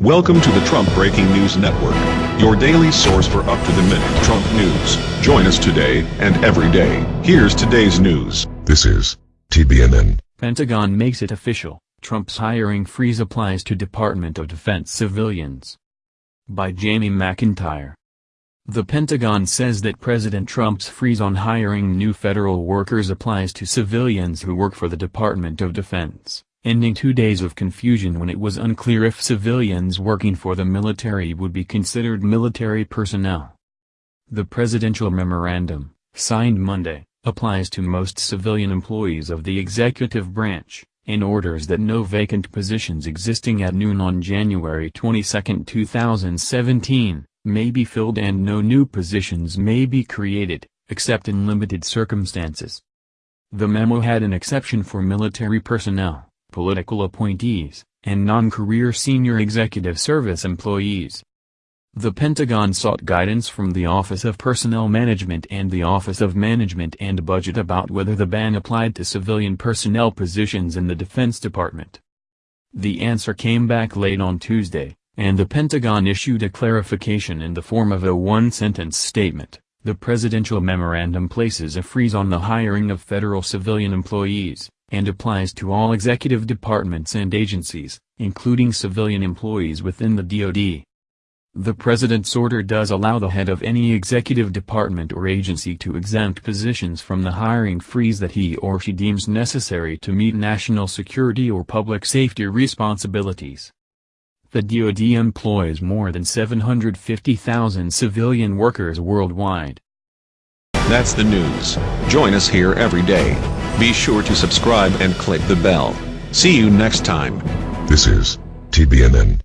Welcome to the Trump Breaking News Network, your daily source for up-to-the-minute Trump news. Join us today and every day. Here's today's news. This is TBNN. Pentagon makes it official, Trump's hiring freeze applies to Department of Defense civilians. By Jamie McIntyre. The Pentagon says that President Trump's freeze on hiring new federal workers applies to civilians who work for the Department of Defense ending two days of confusion when it was unclear if civilians working for the military would be considered military personnel. The presidential memorandum, signed Monday, applies to most civilian employees of the executive branch, and orders that no vacant positions existing at noon on January 22, 2017, may be filled and no new positions may be created, except in limited circumstances. The memo had an exception for military personnel political appointees, and non-career senior executive service employees. The Pentagon sought guidance from the Office of Personnel Management and the Office of Management and Budget about whether the ban applied to civilian personnel positions in the Defense Department. The answer came back late on Tuesday, and the Pentagon issued a clarification in the form of a one-sentence statement. The presidential memorandum places a freeze on the hiring of federal civilian employees, and applies to all executive departments and agencies, including civilian employees within the DoD. The President's order does allow the head of any executive department or agency to exempt positions from the hiring freeze that he or she deems necessary to meet national security or public safety responsibilities. The DoD employs more than 750,000 civilian workers worldwide. That's the news. Join us here every day. Be sure to subscribe and click the bell. See you next time. This is TBNN.